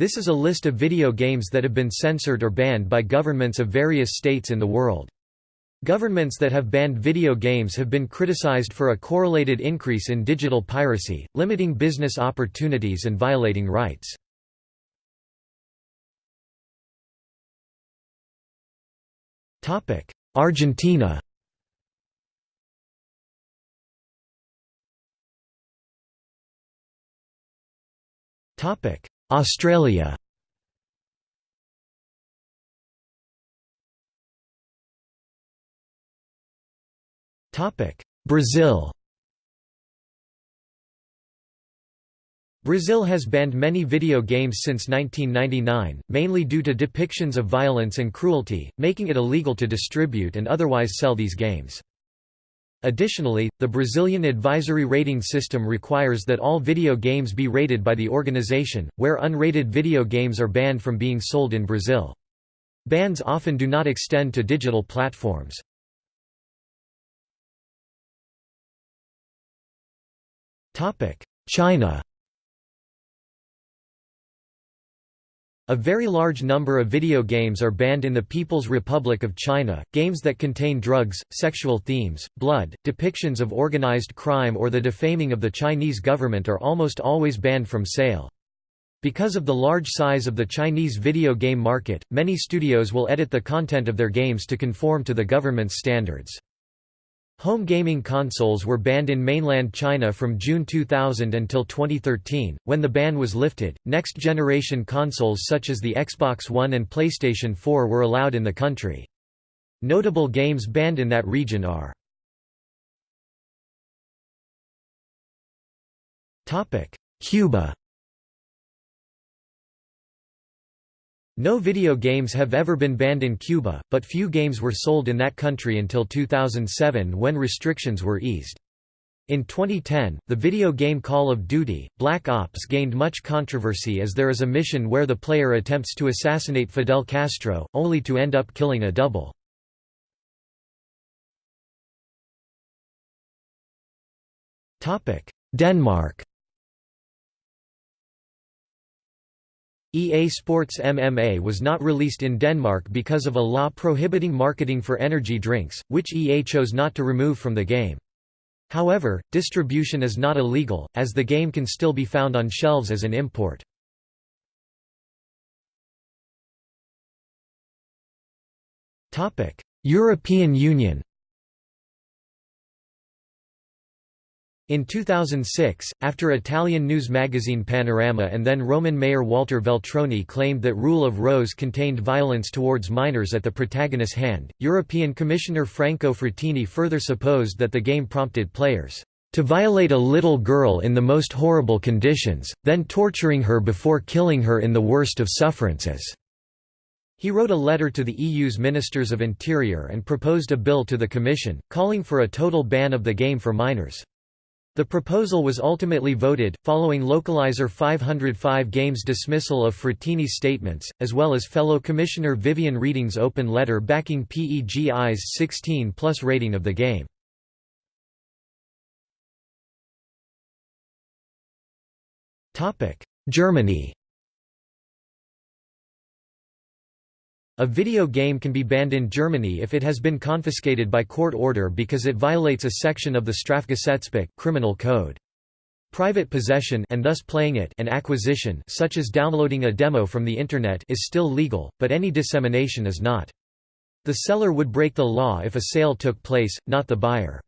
This is a list of video games that have been censored or banned by governments of various states in the world. Governments that have banned video games have been criticized for a correlated increase in digital piracy, limiting business opportunities and violating rights. Argentina Australia. Brazil. Brazil has banned many video games since 1999, mainly due to depictions of violence and cruelty, making it illegal to distribute and otherwise sell these games. Additionally, the Brazilian advisory rating system requires that all video games be rated by the organization, where unrated video games are banned from being sold in Brazil. Bans often do not extend to digital platforms. China A very large number of video games are banned in the People's Republic of China, games that contain drugs, sexual themes, blood, depictions of organized crime or the defaming of the Chinese government are almost always banned from sale. Because of the large size of the Chinese video game market, many studios will edit the content of their games to conform to the government's standards. Home gaming consoles were banned in mainland China from June 2000 until 2013, when the ban was lifted. Next generation consoles such as the Xbox One and PlayStation 4 were allowed in the country. Notable games banned in that region are Cuba No video games have ever been banned in Cuba, but few games were sold in that country until 2007 when restrictions were eased. In 2010, the video game Call of Duty, Black Ops gained much controversy as there is a mission where the player attempts to assassinate Fidel Castro, only to end up killing a double. Denmark EA Sports MMA was not released in Denmark because of a law prohibiting marketing for energy drinks, which EA chose not to remove from the game. However, distribution is not illegal, as the game can still be found on shelves as an import. European Union In 2006, after Italian news magazine Panorama and then Roman mayor Walter Veltroni claimed that Rule of Rose contained violence towards minors at the protagonist's hand, European Commissioner Franco Frattini further supposed that the game prompted players to violate a little girl in the most horrible conditions, then torturing her before killing her in the worst of sufferances." He wrote a letter to the EU's Ministers of Interior and proposed a bill to the Commission, calling for a total ban of the game for minors. The proposal was ultimately voted, following Localizer 505 Games' dismissal of Frattini's statements, as well as fellow Commissioner Viviane Reding's open letter backing PEGI's 16-plus rating of the game. Germany A video game can be banned in Germany if it has been confiscated by court order because it violates a section of the Strafgesetzbuch criminal code. Private possession and thus playing it and acquisition such as downloading a demo from the Internet is still legal, but any dissemination is not. The seller would break the law if a sale took place, not the buyer.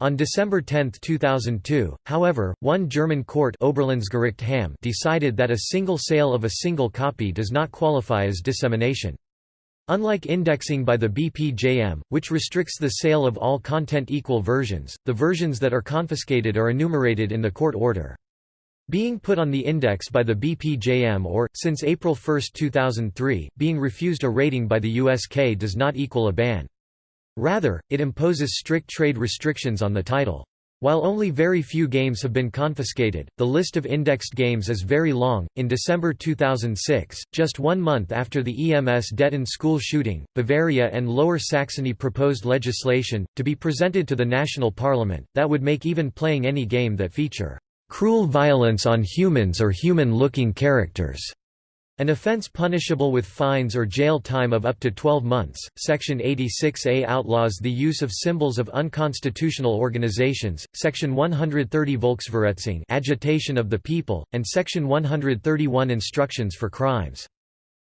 On December 10, 2002, however, one German court Oberlandesgericht Hamm decided that a single sale of a single copy does not qualify as dissemination. Unlike indexing by the BPJM, which restricts the sale of all content equal versions, the versions that are confiscated are enumerated in the court order. Being put on the index by the BPJM or, since April 1, 2003, being refused a rating by the USK does not equal a ban. Rather, it imposes strict trade restrictions on the title. While only very few games have been confiscated, the list of indexed games is very long. In December 2006, just one month after the Emsdetten school shooting, Bavaria and Lower Saxony proposed legislation, to be presented to the national parliament, that would make even playing any game that feature cruel violence on humans or human-looking characters An offense punishable with fines or jail time of up to 12 months. Section 86A outlaws the use of symbols of unconstitutional organizations, Section 130 Volksverhetzung agitation of the people, and Section 131 instructions for crimes.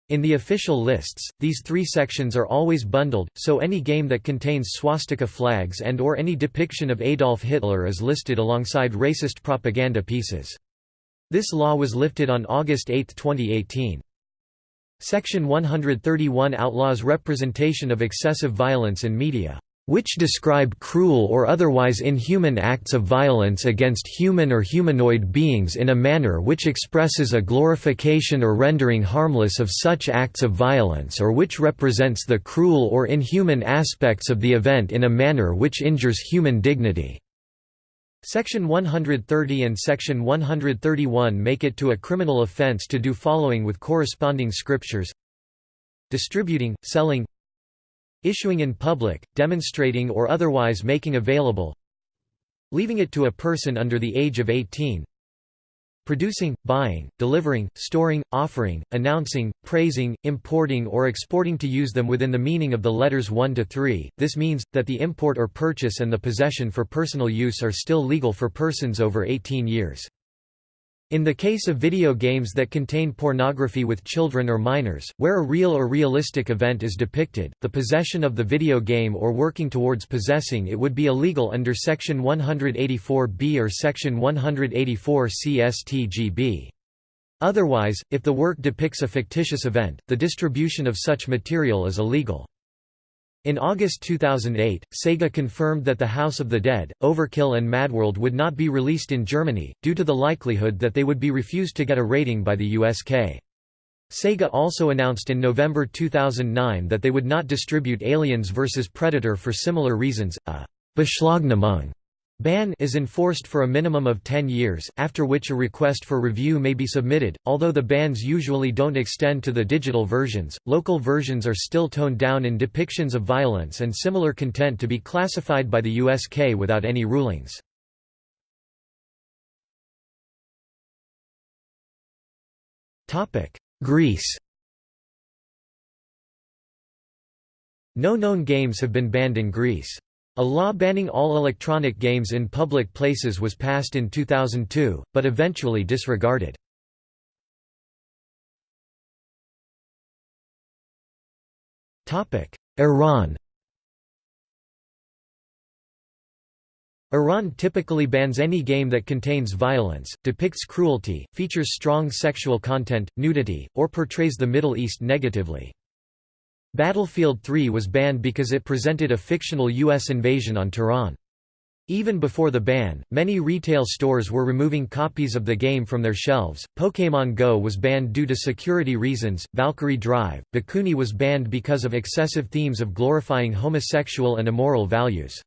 In the official lists, these three sections are always bundled, so any game that contains swastika flags and or any depiction of Adolf Hitler is listed alongside racist propaganda pieces. This law was lifted on August 8, 2018. Section 131 outlaws representation of excessive violence in media which describe cruel or otherwise inhuman acts of violence against human or humanoid beings in a manner which expresses a glorification or rendering harmless of such acts of violence or which represents the cruel or inhuman aspects of the event in a manner which injures human dignity. Section 130 and Section 131 make it to a criminal offense to do following with corresponding scriptures. Distributing, selling. Issuing in public, demonstrating or otherwise making available. Leaving it to a person under the age of 18 producing, buying, delivering, storing, offering, announcing, praising, importing or exporting to use them within the meaning of the letters 1 to 3. This means, that the import or purchase and the possession for personal use are still legal for persons over 18 years. In the case of video games that contain pornography with children or minors, where a real or realistic event is depicted, the possession of the video game or working towards possessing it would be illegal under Section 184b or Section 184c StGB. Otherwise, if the work depicts a fictitious event, the distribution of such material is illegal. In August 2008, Sega confirmed that The House of the Dead, Overkill and Madworld would not be released in Germany, due to the likelihood that they would be refused to get a rating by the USK. Sega also announced in November 2009 that they would not distribute Aliens vs Predator for similar reasons. A Beschlagnahmung Ban is enforced for a minimum of 10 years, after which a request for review may be submitted. Although the bans usually don't extend to the digital versions, local versions are still toned down in depictions of violence and similar content to be classified by the USK without any rulings. Greece No known games have been banned in Greece. A law banning all electronic games in public places was passed in 2002, but eventually disregarded. Iran Iran typically bans any game that contains violence, depicts cruelty, features strong sexual content, nudity, or portrays the Middle East negatively. Battlefield 3 was banned because it presented a fictional U.S. invasion on Tehran. Even before the ban, many retail stores were removing copies of the game from their shelves. Pokémon Go was banned due to security reasons. Valkyrie Drive, Bhikkhuni was banned because of excessive themes of glorifying homosexual and immoral values.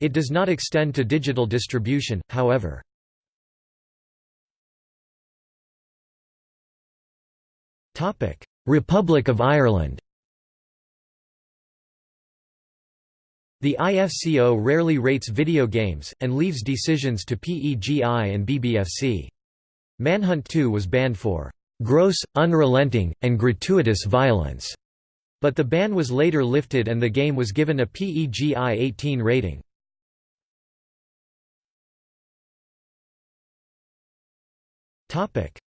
It does not extend to digital distribution, however. Republic of Ireland The IFCO rarely rates video games, and leaves decisions to PEGI and BBFC. Manhunt 2 was banned for "...gross, unrelenting, and gratuitous violence", but the ban was later lifted and the game was given a PEGI 18 rating.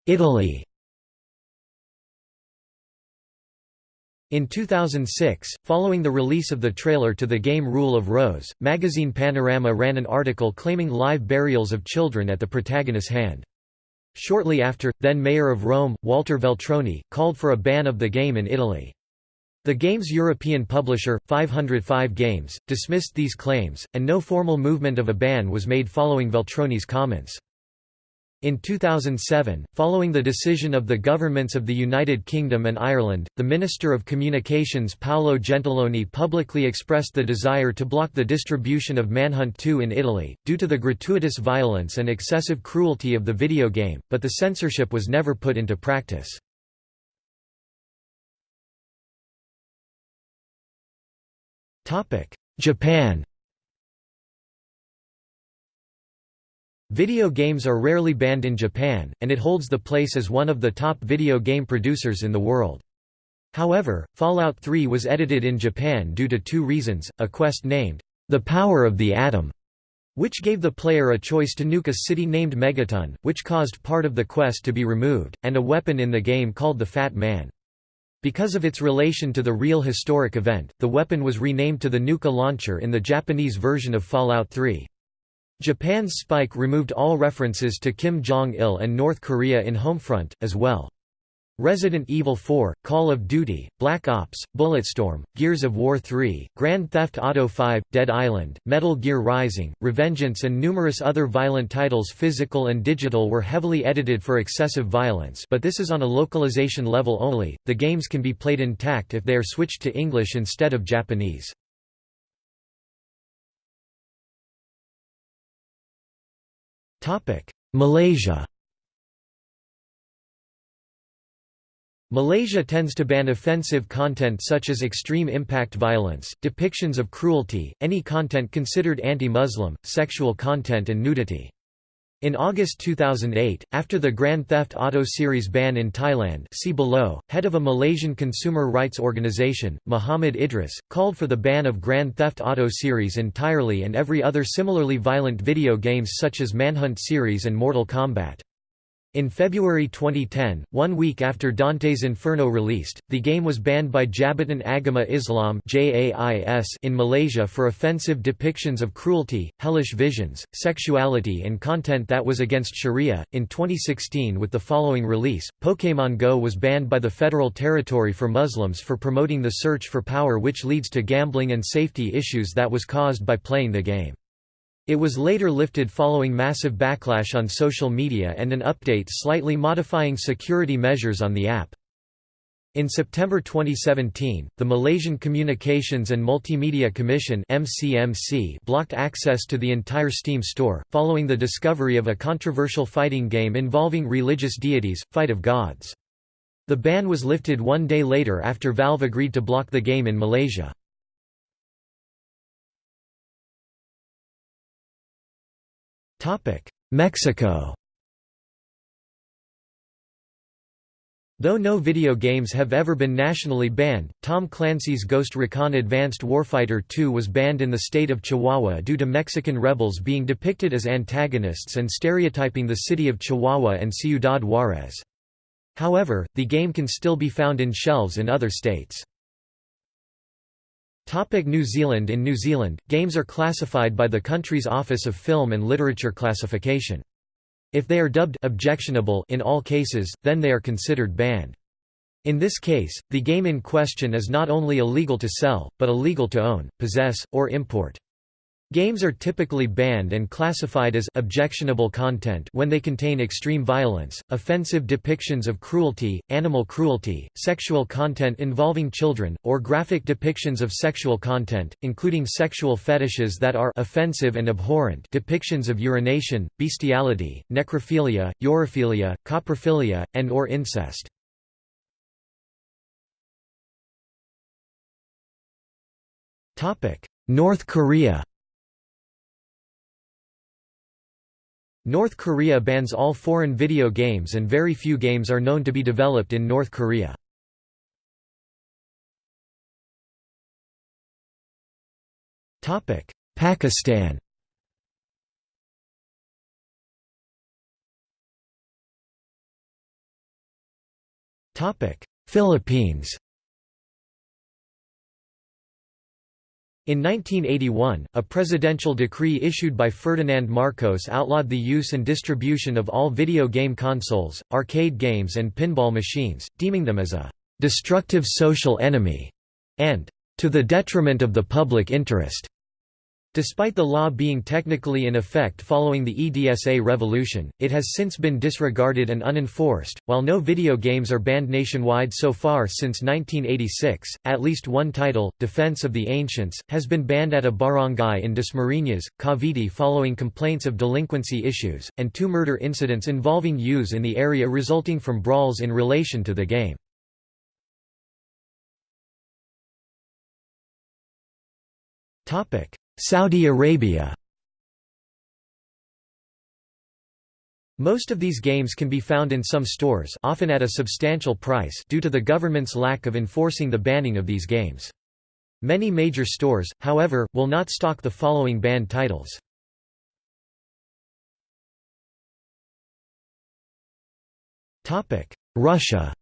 Italy In 2006, following the release of the trailer to the game Rule of Rose, magazine Panorama ran an article claiming live burials of children at the protagonist's hand. Shortly after, then Mayor of Rome, Walter Veltroni, called for a ban of the game in Italy. The game's European publisher, 505 Games, dismissed these claims, and no formal movement of a ban was made following Veltroni's comments. In 2007, following the decision of the governments of the United Kingdom and Ireland, the Minister of Communications Paolo Gentiloni publicly expressed the desire to block the distribution of Manhunt 2 in Italy, due to the gratuitous violence and excessive cruelty of the video game, but the censorship was never put into practice. Japan Video games are rarely banned in Japan, and it holds the place as one of the top video game producers in the world. However, Fallout 3 was edited in Japan due to two reasons, a quest named, The Power of the Atom, which gave the player a choice to nuke a city named Megaton, which caused part of the quest to be removed, and a weapon in the game called the Fat Man. Because of its relation to the real historic event, the weapon was renamed to the Nuka launcher in the Japanese version of Fallout 3. Japan's Spike removed all references to Kim Jong-il and North Korea in Homefront, as well. Resident Evil 4, Call of Duty, Black Ops, Bulletstorm, Gears of War 3, Grand Theft Auto 5, Dead Island, Metal Gear Rising, Revengeance and numerous other violent titles physical and digital were heavily edited for excessive violence but this is on a localization level only, the games can be played intact if they are switched to English instead of Japanese. Malaysia Malaysia tends to ban offensive content such as extreme impact violence, depictions of cruelty, any content considered anti-Muslim, sexual content and nudity. In August 2008, after the Grand Theft Auto series ban in Thailand see below, head of a Malaysian consumer rights organization, Muhammad Idris, called for the ban of Grand Theft Auto series entirely and every other similarly violent video games such as Manhunt series and Mortal Kombat. In February 2010, one week after Dante's Inferno released, the game was banned by Jabatan Agama Islam in Malaysia for offensive depictions of cruelty, hellish visions, sexuality, and content that was against Sharia. In 2016, with the following release, Pokémon Go was banned by the Federal Territory for Muslims for promoting the search for power, which leads to gambling and safety issues that was caused by playing the game. It was later lifted following massive backlash on social media and an update slightly modifying security measures on the app. In September 2017, the Malaysian Communications and Multimedia Commission (MCMC) blocked access to the entire Steam store, following the discovery of a controversial fighting game involving religious deities, Fight of Gods. The ban was lifted one day later after Valve agreed to block the game in Malaysia. Mexico Though no video games have ever been nationally banned, Tom Clancy's Ghost Recon Advanced Warfighter 2 was banned in the state of Chihuahua due to Mexican rebels being depicted as antagonists and stereotyping the city of Chihuahua and Ciudad Juarez. However, the game can still be found in shelves in other states. Topic New Zealand In New Zealand, games are classified by the country's Office of Film and Literature Classification. If they are dubbed objectionable in all cases, then they are considered banned. In this case, the game in question is not only illegal to sell, but illegal to own, possess, or import. Games are typically banned and classified as objectionable content when they contain extreme violence, offensive depictions of cruelty, animal cruelty, sexual content involving children, or graphic depictions of sexual content, including sexual fetishes that are offensive and abhorrent depictions of urination, bestiality, necrophilia, urophilia, coprophilia, and or incest. North Korea North Korea bans all foreign video games and very few games are known to be developed in North Korea. Pakistan Philippines In 1981, a presidential decree issued by Ferdinand Marcos outlawed the use and distribution of all video game consoles, arcade games and pinball machines, deeming them as a «destructive social enemy» and «to the detriment of the public interest». Despite the law being technically in effect following the EDSA revolution, it has since been disregarded and unenforced. While no video games are banned nationwide so far since 1986, at least one title, Defense of the Ancients, has been banned at a barangay in Dasmariñas, Cavite following complaints of delinquency issues, and two murder incidents involving youths in the area resulting from brawls in relation to the game. Topic: Saudi Arabia Most of these games can be found in some stores often at a substantial price due to the government's lack of enforcing the banning of these games. Many major stores, however, will not stock the following banned titles. Russia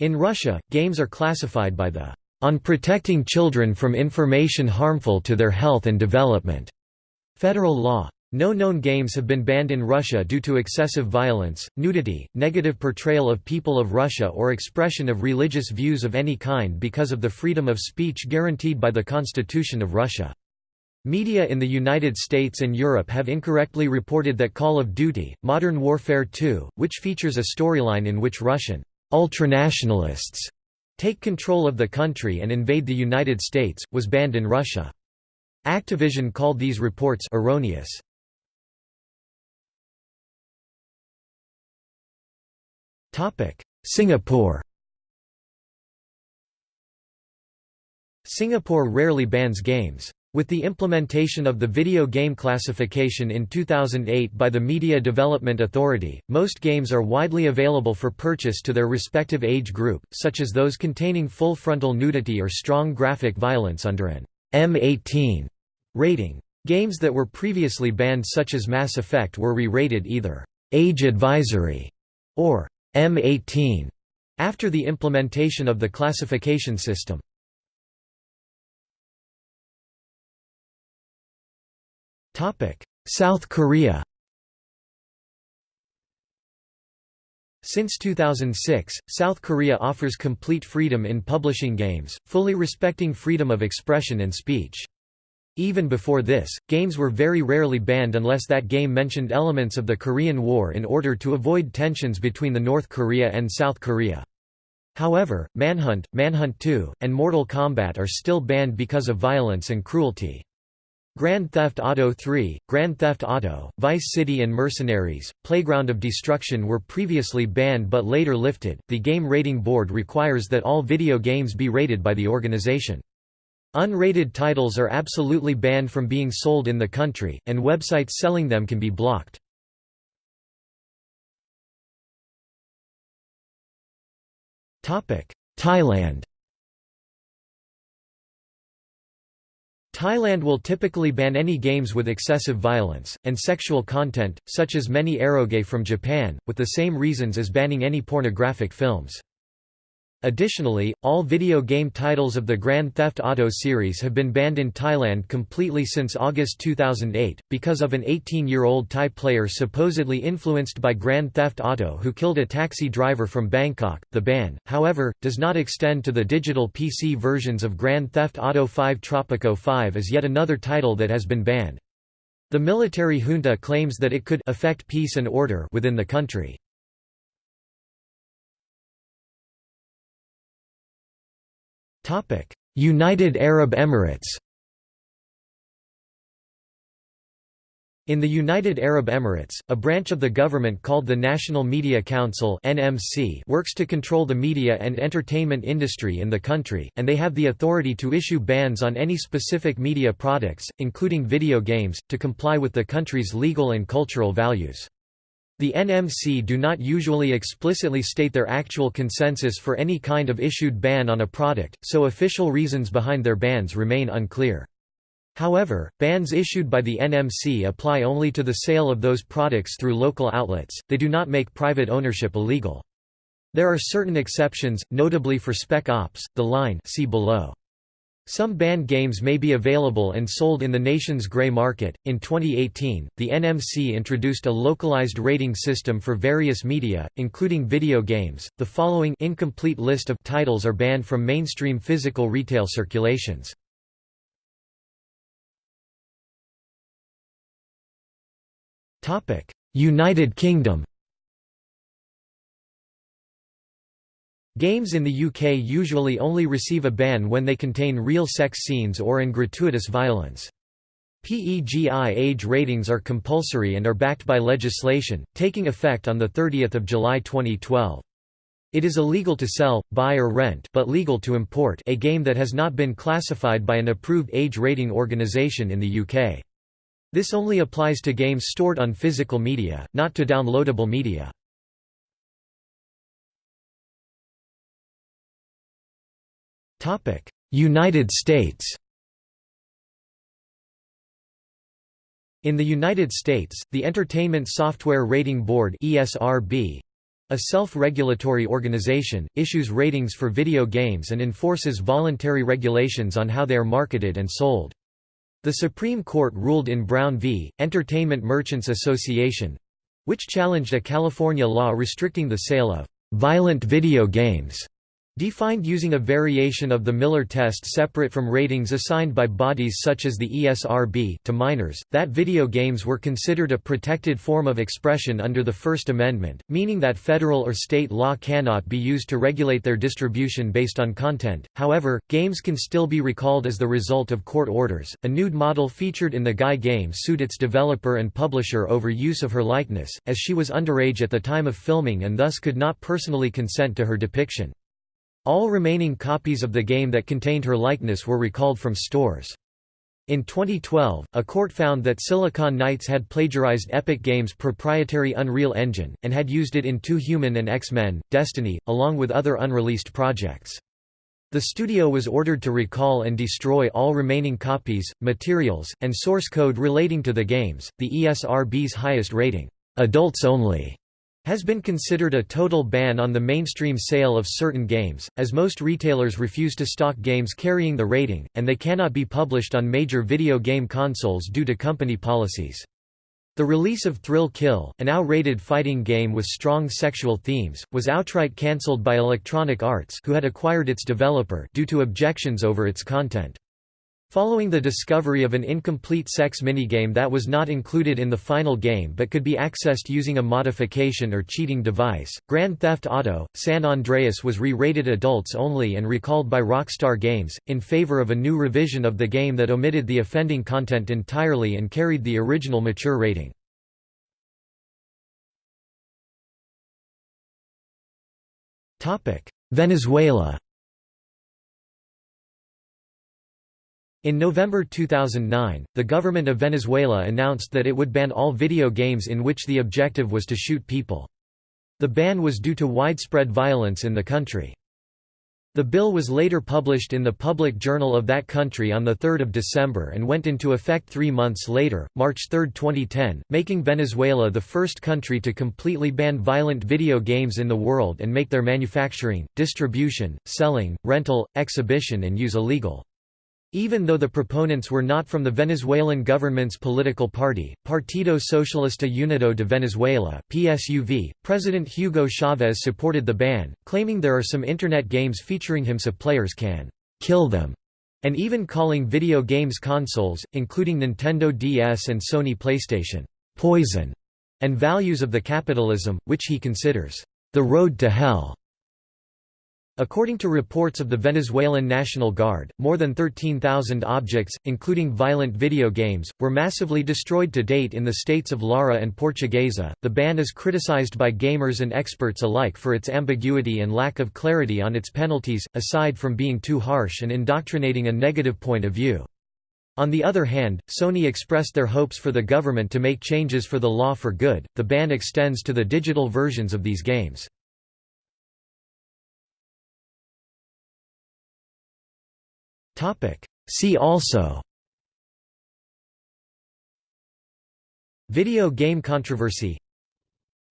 In Russia, games are classified by the on protecting children from information harmful to their health and development federal law. No known games have been banned in Russia due to excessive violence, nudity, negative portrayal of people of Russia or expression of religious views of any kind because of the freedom of speech guaranteed by the Constitution of Russia. Media in the United States and Europe have incorrectly reported that Call of Duty, Modern Warfare 2, which features a storyline in which Russian ultranationalists take control of the country and invade the United States, was banned in Russia. Activision called these reports erroneous. Singapore Singapore rarely bans games. With the implementation of the video game classification in 2008 by the Media Development Authority, most games are widely available for purchase to their respective age group, such as those containing full frontal nudity or strong graphic violence under an M18 rating. Games that were previously banned such as Mass Effect were re-rated either Age Advisory or M18 after the implementation of the classification system. South Korea Since 2006, South Korea offers complete freedom in publishing games, fully respecting freedom of expression and speech. Even before this, games were very rarely banned unless that game mentioned elements of the Korean War in order to avoid tensions between the North Korea and South Korea. However, Manhunt, Manhunt 2, and Mortal Kombat are still banned because of violence and cruelty. Grand Theft Auto 3, Grand Theft Auto, Vice City and Mercenaries, Playground of Destruction were previously banned but later lifted. The Game Rating Board requires that all video games be rated by the organization. Unrated titles are absolutely banned from being sold in the country, and websites selling them can be blocked. Thailand Thailand will typically ban any games with excessive violence, and sexual content, such as many eroge from Japan, with the same reasons as banning any pornographic films. Additionally, all video game titles of the Grand Theft Auto series have been banned in Thailand completely since August 2008, because of an 18-year-old Thai player supposedly influenced by Grand Theft Auto who killed a taxi driver from Bangkok. The ban, however, does not extend to the digital PC versions of Grand Theft Auto 5 Tropico 5 as yet another title that has been banned. The military junta claims that it could affect peace and order within the country. United Arab Emirates In the United Arab Emirates, a branch of the government called the National Media Council (NMC) works to control the media and entertainment industry in the country, and they have the authority to issue bans on any specific media products, including video games, to comply with the country's legal and cultural values. The NMC do not usually explicitly state their actual consensus for any kind of issued ban on a product, so official reasons behind their bans remain unclear. However, bans issued by the NMC apply only to the sale of those products through local outlets, they do not make private ownership illegal. There are certain exceptions, notably for Spec Ops, The Line see below. Some banned games may be available and sold in the nation's gray market. In 2018, the NMC introduced a localized rating system for various media, including video games. The following incomplete list of titles are banned from mainstream physical retail circulations. United Kingdom Games in the UK usually only receive a ban when they contain real sex scenes or in gratuitous violence. PEGI age ratings are compulsory and are backed by legislation, taking effect on 30 July 2012. It is illegal to sell, buy or rent but legal to import a game that has not been classified by an approved age rating organisation in the UK. This only applies to games stored on physical media, not to downloadable media. United States In the United States, the Entertainment Software Rating Board ESRB, a self-regulatory organization, issues ratings for video games and enforces voluntary regulations on how they are marketed and sold. The Supreme Court ruled in Brown v. Entertainment Merchants Association—which challenged a California law restricting the sale of «violent video games» Defined using a variation of the Miller test separate from ratings assigned by bodies such as the ESRB to minors, that video games were considered a protected form of expression under the First Amendment, meaning that federal or state law cannot be used to regulate their distribution based on content. However, games can still be recalled as the result of court orders. A nude model featured in the Guy game sued its developer and publisher over use of her likeness, as she was underage at the time of filming and thus could not personally consent to her depiction. All remaining copies of the game that contained her likeness were recalled from stores. In 2012, a court found that Silicon Knights had plagiarized Epic Games' proprietary Unreal Engine, and had used it in Too Human and X-Men, Destiny, along with other unreleased projects. The studio was ordered to recall and destroy all remaining copies, materials, and source code relating to the games. The ESRB's highest rating, adults only, has been considered a total ban on the mainstream sale of certain games, as most retailers refuse to stock games carrying the rating, and they cannot be published on major video game consoles due to company policies. The release of Thrill Kill, an AO-rated fighting game with strong sexual themes, was outright cancelled by Electronic Arts who had acquired its developer due to objections over its content. Following the discovery of an incomplete sex minigame that was not included in the final game but could be accessed using a modification or cheating device, Grand Theft Auto, San Andreas was re-rated adults only and recalled by Rockstar Games, in favor of a new revision of the game that omitted the offending content entirely and carried the original mature rating. Venezuela In November 2009, the government of Venezuela announced that it would ban all video games in which the objective was to shoot people. The ban was due to widespread violence in the country. The bill was later published in the Public Journal of that country on 3 December and went into effect three months later, March 3, 2010, making Venezuela the first country to completely ban violent video games in the world and make their manufacturing, distribution, selling, rental, exhibition and use illegal. Even though the proponents were not from the Venezuelan government's political party, Partido Socialista Unido de Venezuela (PSUV), President Hugo Chavez supported the ban, claiming there are some internet games featuring him so players can kill them, and even calling video games consoles, including Nintendo DS and Sony PlayStation, poison, and values of the capitalism, which he considers the road to hell. According to reports of the Venezuelan National Guard, more than 13,000 objects, including violent video games, were massively destroyed to date in the states of Lara and Portuguesa. The ban is criticized by gamers and experts alike for its ambiguity and lack of clarity on its penalties, aside from being too harsh and indoctrinating a negative point of view. On the other hand, Sony expressed their hopes for the government to make changes for the law for good. The ban extends to the digital versions of these games. See also. Video game controversy.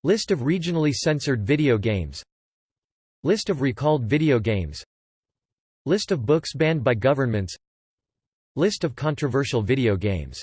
List of regionally censored video games. List of recalled video games. List of books banned by governments. List of controversial video games